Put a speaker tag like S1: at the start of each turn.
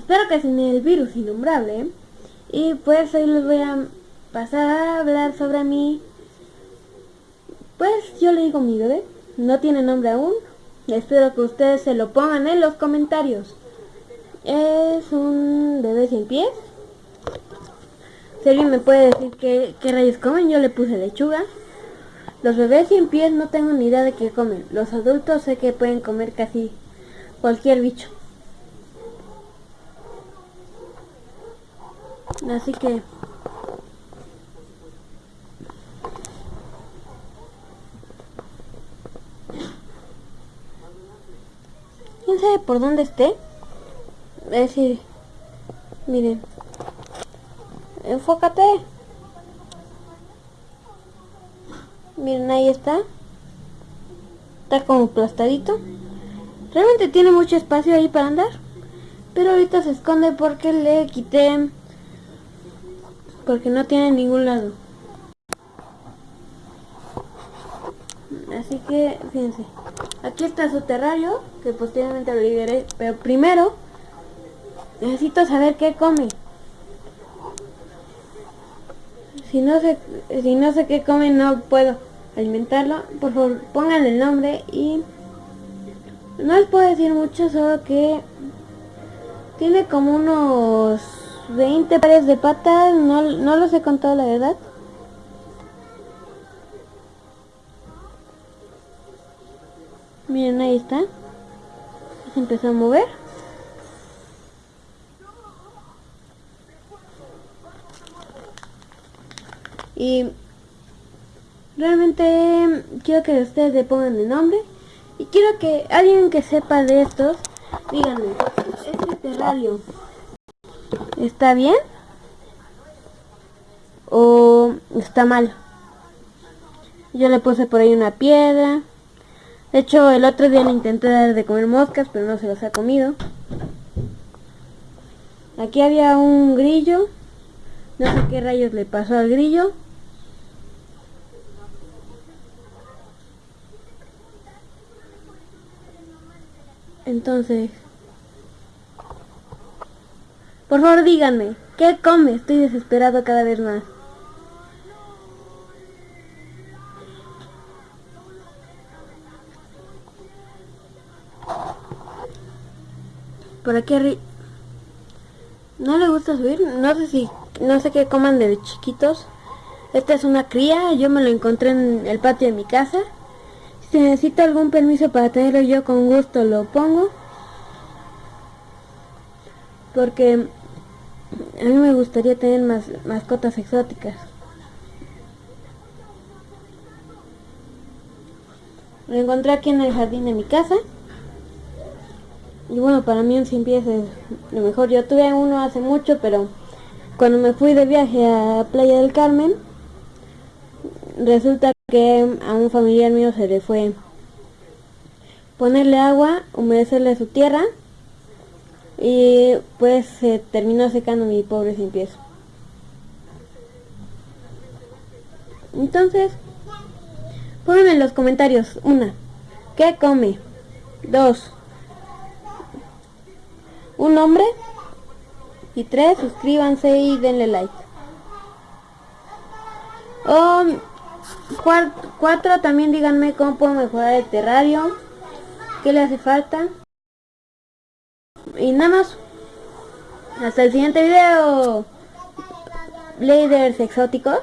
S1: espero que sin el virus innombrable. Y pues hoy les voy a pasar a hablar sobre mi... Pues yo le digo mi bebé. No tiene nombre aún. Espero que ustedes se lo pongan en los comentarios. Es un bebé sin pies. Si alguien me puede decir qué, qué rayos comen, yo le puse lechuga. Los bebés sin pies no tengo ni idea de qué comen. Los adultos sé que pueden comer casi cualquier bicho. Así que... ¿Quién sabe por dónde esté? Es decir, miren. Enfócate. Miren, ahí está. Está como aplastadito. Realmente tiene mucho espacio ahí para andar. Pero ahorita se esconde porque le quité... Porque no tiene ningún lado. Así que, fíjense. Aquí está su terrario, que posteriormente lo liberé. Pero primero, necesito saber qué come. Si no sé, si no sé qué come, no puedo alimentarlo. Por favor, pónganle el nombre y... No les puedo decir mucho, solo que... Tiene como unos 20 pares de patas, no, no los he contado la verdad. Miren, ahí está. Se empezó a mover. Y realmente quiero que ustedes le pongan el nombre. Y quiero que alguien que sepa de estos, díganme, este terrario está bien o está mal. Yo le puse por ahí una piedra. De hecho, el otro día le intenté dar de comer moscas, pero no se las ha comido. Aquí había un grillo. No sé qué rayos le pasó al grillo. Entonces... Por favor díganme, ¿qué come? Estoy desesperado cada vez más. Por aquí No le gusta subir, no sé si, no sé qué coman de chiquitos. Esta es una cría, yo me lo encontré en el patio de mi casa. Si necesito algún permiso para tenerlo yo con gusto lo pongo. Porque a mí me gustaría tener más mascotas exóticas. Lo encontré aquí en el jardín de mi casa. Y bueno, para mí un sin pies es lo mejor. Yo tuve uno hace mucho, pero cuando me fui de viaje a Playa del Carmen, resulta que a un familiar mío se le fue ponerle agua, humedecerle su tierra y pues se terminó secando mi pobre sin pies. Entonces, pónganme en los comentarios, una, ¿qué come? Dos, un nombre y tres, suscríbanse y denle like. O cuatro, también díganme cómo puedo mejorar el terrario, qué le hace falta. Y nada más. Hasta el siguiente video. Bladers exóticos.